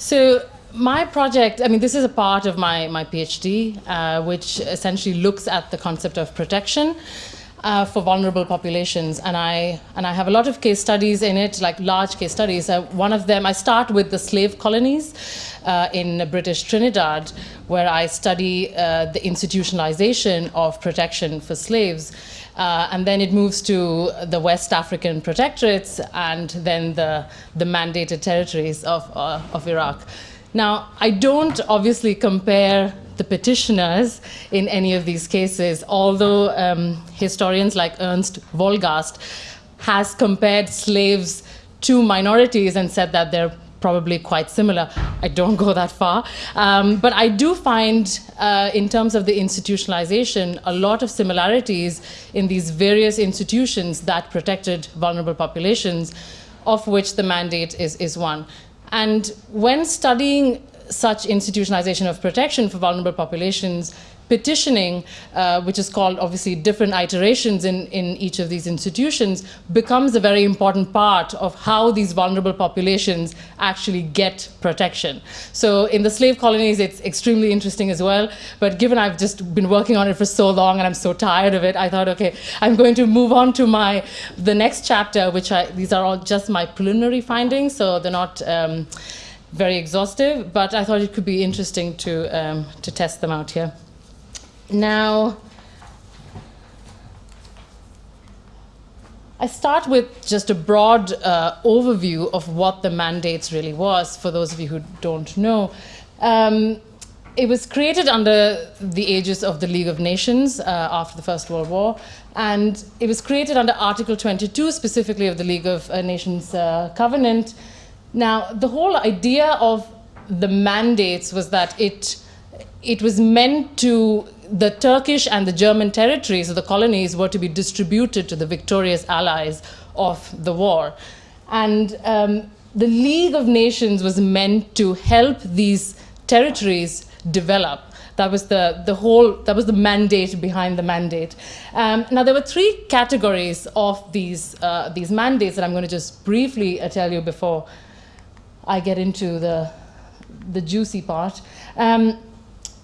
So my project, I mean, this is a part of my, my PhD, uh, which essentially looks at the concept of protection uh, for vulnerable populations. And I, and I have a lot of case studies in it, like large case studies. Uh, one of them, I start with the slave colonies uh, in British Trinidad, where I study uh, the institutionalization of protection for slaves. Uh, and then it moves to the West African protectorates and then the, the mandated territories of, uh, of Iraq. Now, I don't obviously compare the petitioners in any of these cases, although um, historians like Ernst Wolgast has compared slaves to minorities and said that they're probably quite similar. I don't go that far. Um, but I do find, uh, in terms of the institutionalization, a lot of similarities in these various institutions that protected vulnerable populations, of which the mandate is, is one. And when studying such institutionalization of protection for vulnerable populations, petitioning, uh, which is called obviously different iterations in, in each of these institutions, becomes a very important part of how these vulnerable populations actually get protection. So in the slave colonies, it's extremely interesting as well. But given I've just been working on it for so long and I'm so tired of it, I thought, okay, I'm going to move on to my the next chapter, which I, these are all just my preliminary findings, so they're not um, very exhaustive, but I thought it could be interesting to, um, to test them out here. Now, I start with just a broad uh, overview of what the mandates really was, for those of you who don't know. Um, it was created under the aegis of the League of Nations uh, after the First World War, and it was created under Article 22, specifically of the League of uh, Nations uh, Covenant. Now, the whole idea of the mandates was that it, it was meant to the Turkish and the German territories the colonies were to be distributed to the victorious allies of the war. And um, the League of Nations was meant to help these territories develop. That was the, the whole, that was the mandate behind the mandate. Um, now there were three categories of these, uh, these mandates that I'm going to just briefly uh, tell you before I get into the, the juicy part. Um,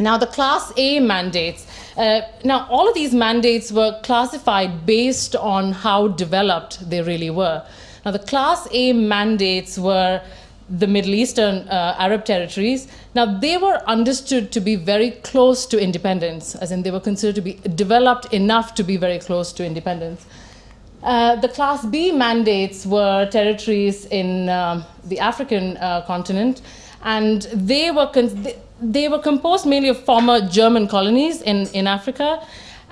now, the Class A mandates. Uh, now, all of these mandates were classified based on how developed they really were. Now, the Class A mandates were the Middle Eastern uh, Arab territories. Now, they were understood to be very close to independence, as in they were considered to be developed enough to be very close to independence. Uh, the Class B mandates were territories in um, the African uh, continent, and they were they were composed mainly of former German colonies in, in Africa.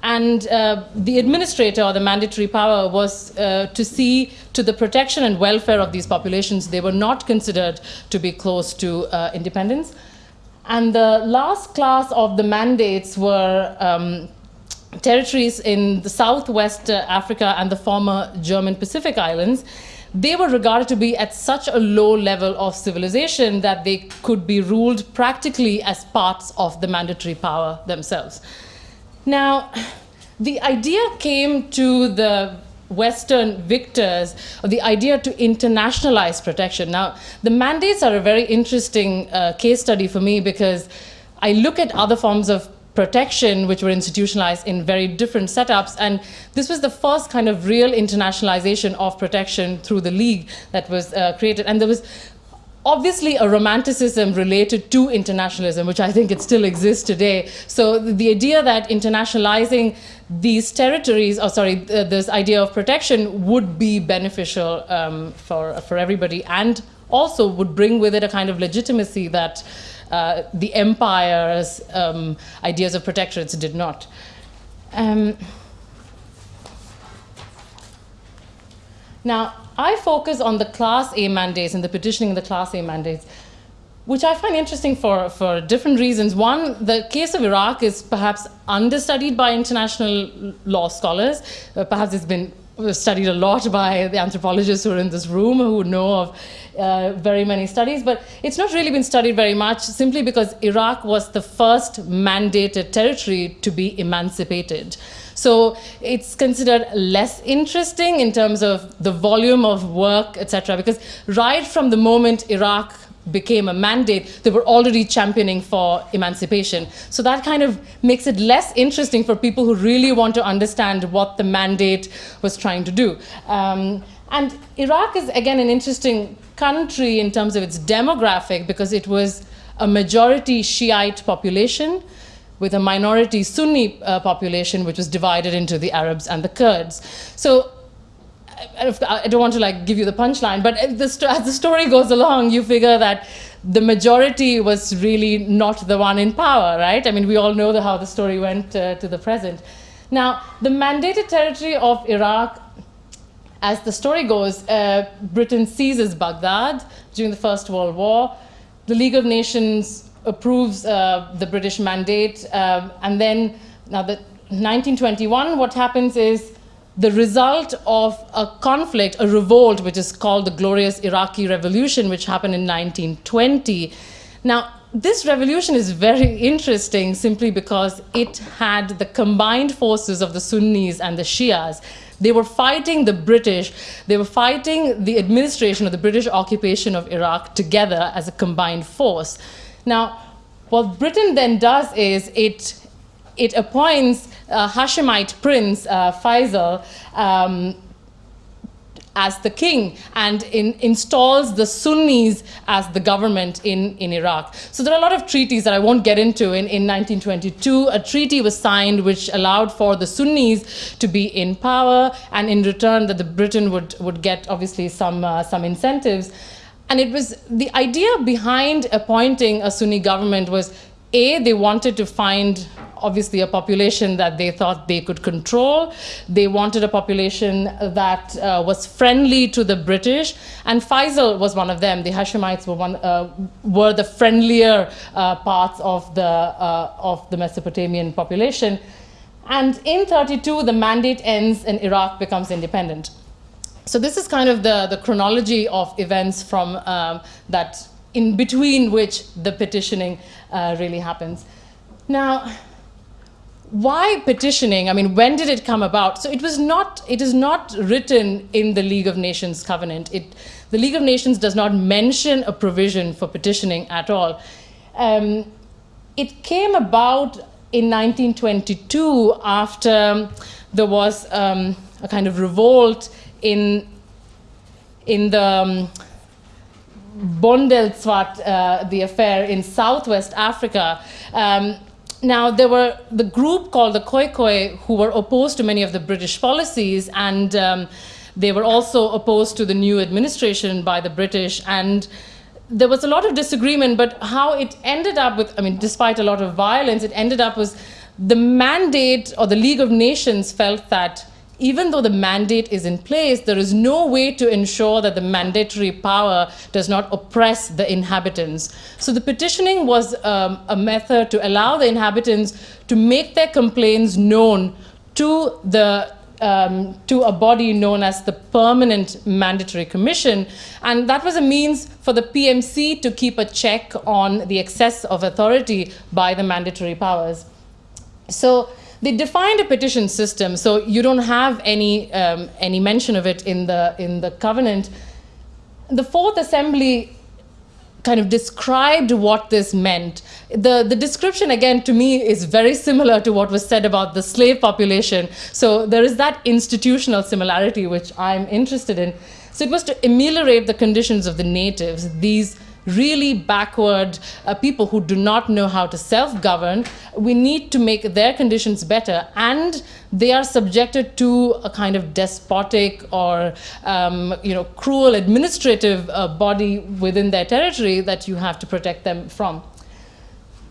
And uh, the administrator or the mandatory power was uh, to see to the protection and welfare of these populations. They were not considered to be close to uh, independence. And the last class of the mandates were um, territories in the southwest uh, Africa and the former German Pacific Islands they were regarded to be at such a low level of civilization that they could be ruled practically as parts of the mandatory power themselves. Now, the idea came to the Western victors, the idea to internationalize protection. Now, the mandates are a very interesting uh, case study for me because I look at other forms of protection, which were institutionalized in very different setups. And this was the first kind of real internationalization of protection through the League that was uh, created. And there was obviously a romanticism related to internationalism, which I think it still exists today. So the idea that internationalizing these territories, or sorry, this idea of protection would be beneficial um, for, for everybody and also would bring with it a kind of legitimacy that uh, the empire's um, ideas of protectorates did not. Um, now, I focus on the Class A mandates and the petitioning of the Class A mandates, which I find interesting for, for different reasons. One, the case of Iraq is perhaps understudied by international law scholars. Uh, perhaps it's been studied a lot by the anthropologists who are in this room who know of uh, very many studies, but it's not really been studied very much simply because Iraq was the first mandated territory to be emancipated. So it's considered less interesting in terms of the volume of work, etc. Because right from the moment Iraq became a mandate, they were already championing for emancipation. So that kind of makes it less interesting for people who really want to understand what the mandate was trying to do. Um, and Iraq is, again, an interesting country in terms of its demographic because it was a majority Shiite population with a minority Sunni uh, population, which was divided into the Arabs and the Kurds. So I don't want to like give you the punchline, but the as the story goes along, you figure that the majority was really not the one in power, right? I mean, we all know the, how the story went uh, to the present. Now, the mandated territory of Iraq, as the story goes, uh, Britain seizes Baghdad during the First World War. The League of Nations approves uh, the British mandate, um, and then now the 1921, what happens is the result of a conflict, a revolt, which is called the Glorious Iraqi Revolution, which happened in 1920. Now, this revolution is very interesting simply because it had the combined forces of the Sunnis and the Shias. They were fighting the British, they were fighting the administration of the British occupation of Iraq together as a combined force. Now, what Britain then does is it it appoints a Hashemite prince, uh, Faisal, um, as the king and in, installs the Sunnis as the government in, in Iraq. So there are a lot of treaties that I won't get into. In, in 1922, a treaty was signed which allowed for the Sunnis to be in power and in return that the Britain would, would get obviously some, uh, some incentives. And it was the idea behind appointing a Sunni government was A, they wanted to find obviously a population that they thought they could control. They wanted a population that uh, was friendly to the British, and Faisal was one of them. The Hashemites were one uh, were the friendlier uh, parts of the uh, of the Mesopotamian population. And in 32, the mandate ends and Iraq becomes independent. So this is kind of the, the chronology of events from um, that in between which the petitioning uh, really happens. Now, why petitioning? I mean, when did it come about? So it was not, it is not written in the League of Nations covenant. It, the League of Nations does not mention a provision for petitioning at all. Um, it came about in 1922 after there was um, a kind of revolt in, in the um, Bondelswarts, uh, the affair in southwest Africa. Um, now, there were the group called the Khoikhoi who were opposed to many of the British policies, and um, they were also opposed to the new administration by the British. And there was a lot of disagreement, but how it ended up with, I mean, despite a lot of violence, it ended up was the mandate or the League of Nations felt that even though the mandate is in place, there is no way to ensure that the mandatory power does not oppress the inhabitants. So the petitioning was um, a method to allow the inhabitants to make their complaints known to the um, to a body known as the Permanent Mandatory Commission. And that was a means for the PMC to keep a check on the excess of authority by the mandatory powers. So they defined a petition system, so you don't have any um, any mention of it in the in the covenant. The Fourth Assembly kind of described what this meant. The, the description, again, to me is very similar to what was said about the slave population. So there is that institutional similarity which I'm interested in. So it was to ameliorate the conditions of the natives, these really backward uh, people who do not know how to self-govern, we need to make their conditions better. And they are subjected to a kind of despotic or um, you know, cruel administrative uh, body within their territory that you have to protect them from.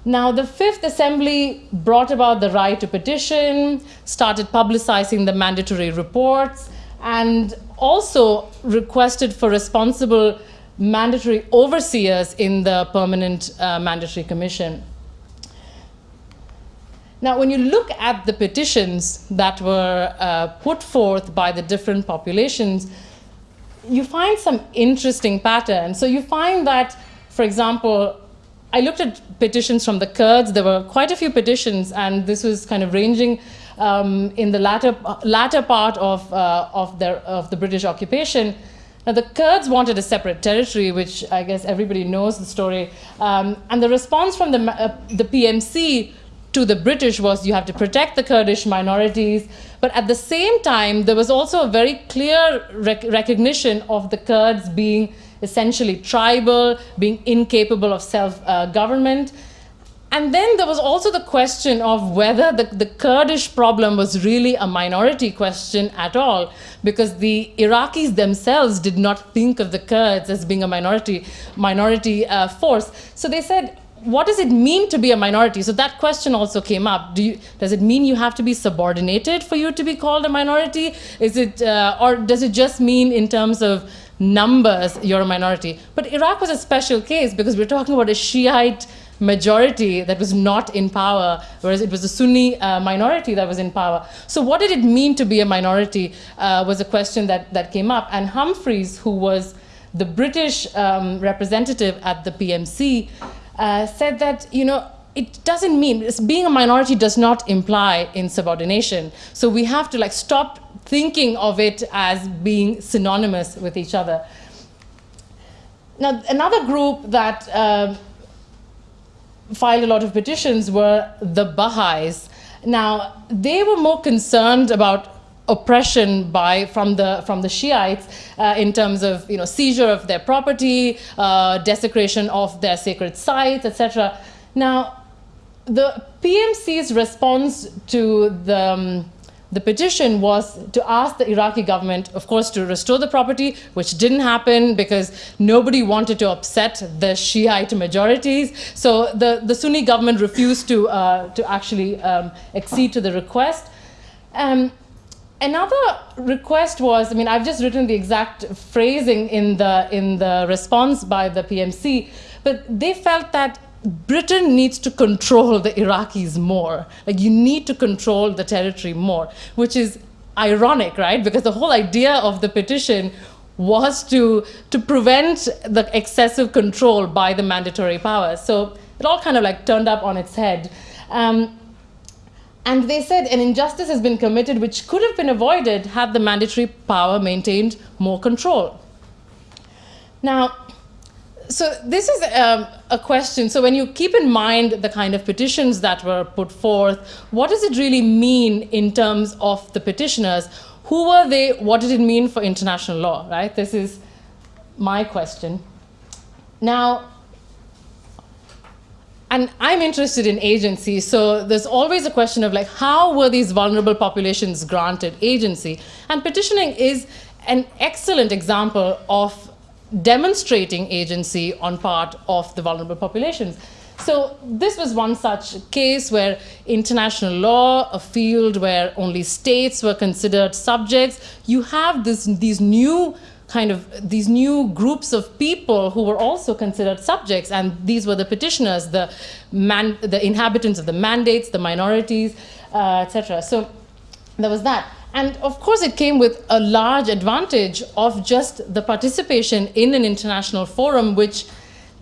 Now, the Fifth Assembly brought about the right to petition, started publicizing the mandatory reports, and also requested for responsible mandatory overseers in the Permanent uh, Mandatory Commission. Now, when you look at the petitions that were uh, put forth by the different populations, you find some interesting patterns. So you find that, for example, I looked at petitions from the Kurds. There were quite a few petitions, and this was kind of ranging um, in the latter, latter part of, uh, of, their, of the British occupation. Now, the Kurds wanted a separate territory, which I guess everybody knows the story. Um, and the response from the, uh, the PMC to the British was you have to protect the Kurdish minorities. But at the same time, there was also a very clear rec recognition of the Kurds being essentially tribal, being incapable of self uh. And then there was also the question of whether the, the Kurdish problem was really a minority question at all, because the Iraqis themselves did not think of the Kurds as being a minority, minority uh, force. So they said, what does it mean to be a minority? So that question also came up. Do you, does it mean you have to be subordinated for you to be called a minority? Is it, uh, or does it just mean in terms of numbers, you're a minority? But Iraq was a special case because we're talking about a Shiite majority that was not in power, whereas it was the Sunni uh, minority that was in power. So what did it mean to be a minority uh, was a question that, that came up. And Humphrys, who was the British um, representative at the PMC, uh, said that, you know, it doesn't mean, being a minority does not imply insubordination. So we have to like stop thinking of it as being synonymous with each other. Now, another group that um, filed a lot of petitions were the Baha'is. Now, they were more concerned about oppression by from the from the Shiites uh, in terms of you know seizure of their property, uh, desecration of their sacred sites, etc. Now, the PMC's response to the um, the petition was to ask the Iraqi government, of course, to restore the property, which didn't happen because nobody wanted to upset the Shiite majorities. So the, the Sunni government refused to, uh, to actually um, accede to the request. Um, another request was, I mean, I've just written the exact phrasing in the, in the response by the PMC, but they felt that Britain needs to control the Iraqis more. Like you need to control the territory more, which is ironic, right? Because the whole idea of the petition was to, to prevent the excessive control by the mandatory powers. So it all kind of like turned up on its head. Um, and they said an injustice has been committed which could have been avoided had the mandatory power maintained more control. Now, so this is um, a question. So when you keep in mind the kind of petitions that were put forth, what does it really mean in terms of the petitioners? Who were they? What did it mean for international law, right? This is my question. Now, and I'm interested in agency, so there's always a question of like, how were these vulnerable populations granted agency? And petitioning is an excellent example of demonstrating agency on part of the vulnerable populations. So this was one such case where international law, a field where only states were considered subjects, you have this, these new kind of these new groups of people who were also considered subjects and these were the petitioners the man the inhabitants of the mandates the minorities uh, etc so there was that and of course, it came with a large advantage of just the participation in an international forum, which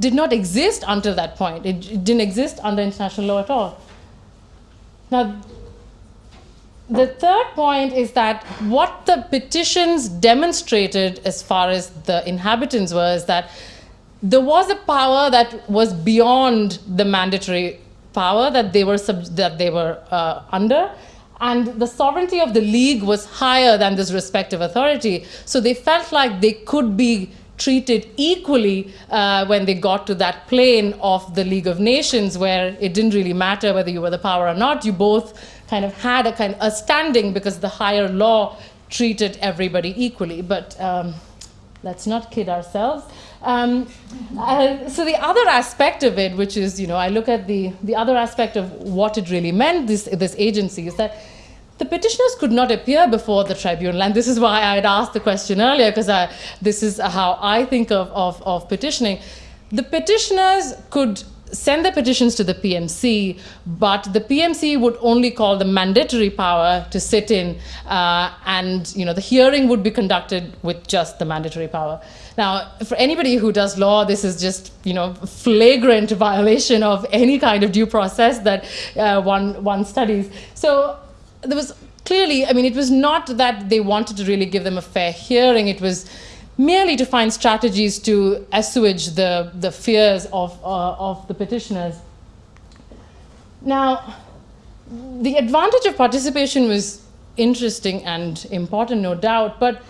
did not exist until that point. It, it didn't exist under international law at all. Now, the third point is that what the petitions demonstrated as far as the inhabitants were is that there was a power that was beyond the mandatory power that they were, that they were uh, under and the sovereignty of the league was higher than this respective authority. So they felt like they could be treated equally uh, when they got to that plane of the League of Nations, where it didn't really matter whether you were the power or not. You both kind of had a kind of a standing because the higher law treated everybody equally. But um, let's not kid ourselves. Um, uh, so the other aspect of it, which is, you know, I look at the, the other aspect of what it really meant, this, this agency, is that the petitioners could not appear before the tribunal. And this is why I had asked the question earlier, because this is how I think of, of, of petitioning. The petitioners could send the petitions to the PMC, but the PMC would only call the mandatory power to sit in, uh, and you know the hearing would be conducted with just the mandatory power. Now, for anybody who does law, this is just you know flagrant violation of any kind of due process that uh, one one studies. So there was clearly, I mean, it was not that they wanted to really give them a fair hearing. It was merely to find strategies to assuage the, the fears of, uh, of the petitioners. Now, the advantage of participation was interesting and important, no doubt, but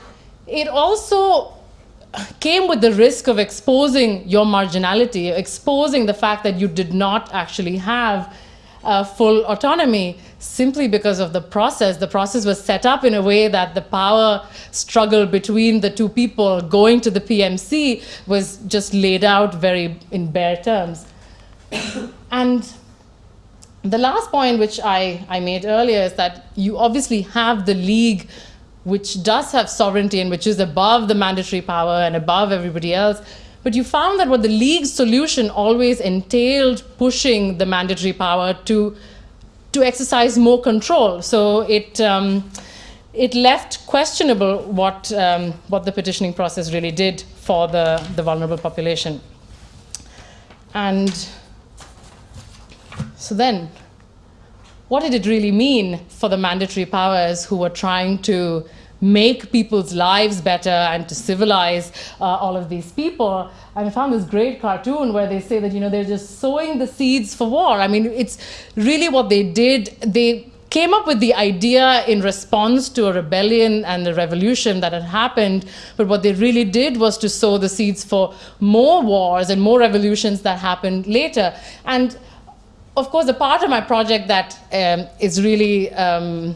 it also came with the risk of exposing your marginality, exposing the fact that you did not actually have uh, full autonomy simply because of the process. The process was set up in a way that the power struggle between the two people going to the PMC was just laid out very in bare terms. and the last point which I, I made earlier is that you obviously have the league which does have sovereignty and which is above the mandatory power and above everybody else. But you found that what the league's solution always entailed pushing the mandatory power to, to exercise more control. So it, um, it left questionable what, um, what the petitioning process really did for the, the vulnerable population. And so then, what did it really mean for the mandatory powers who were trying to make people's lives better and to civilize uh, all of these people. I found this great cartoon where they say that, you know, they're just sowing the seeds for war. I mean, it's really what they did. They came up with the idea in response to a rebellion and a revolution that had happened. But what they really did was to sow the seeds for more wars and more revolutions that happened later. And of course, a part of my project that um, is really um,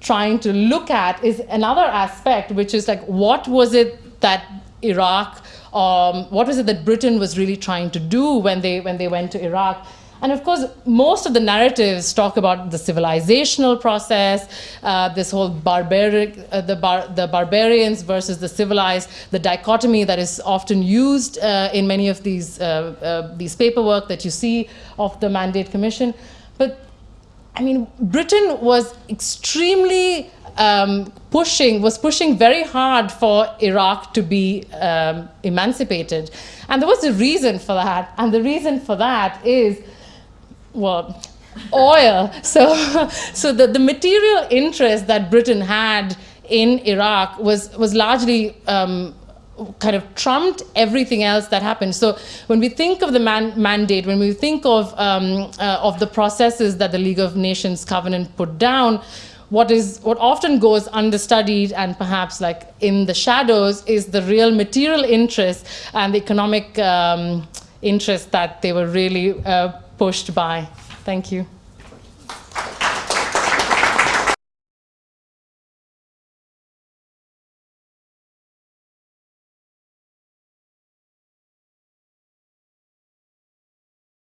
trying to look at is another aspect, which is like, what was it that Iraq, um, what was it that Britain was really trying to do when they, when they went to Iraq? And of course, most of the narratives talk about the civilizational process, uh, this whole barbaric, uh, the, bar the barbarians versus the civilized, the dichotomy that is often used uh, in many of these, uh, uh, these paperwork that you see of the Mandate Commission. But I mean, Britain was extremely um, pushing, was pushing very hard for Iraq to be um, emancipated. And there was a reason for that. And the reason for that is, well, oil. So, so the, the material interest that Britain had in Iraq was, was largely um, kind of trumped everything else that happened. So when we think of the man mandate, when we think of, um, uh, of the processes that the League of Nations Covenant put down, what is what often goes understudied and perhaps like in the shadows is the real material interest and the economic um, interest that they were really uh, pushed by. Thank you.